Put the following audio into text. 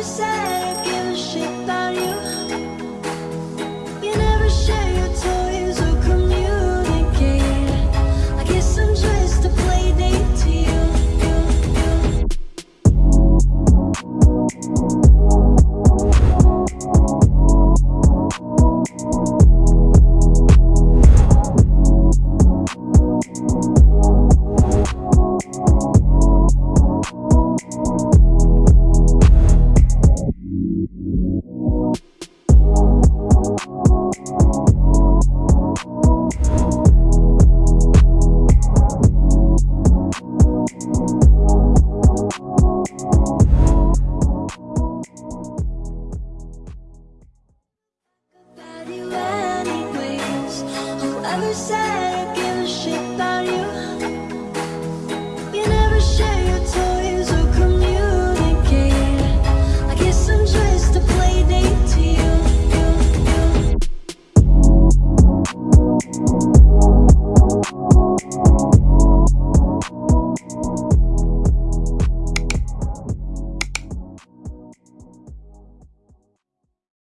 other side. was I give a shit about you?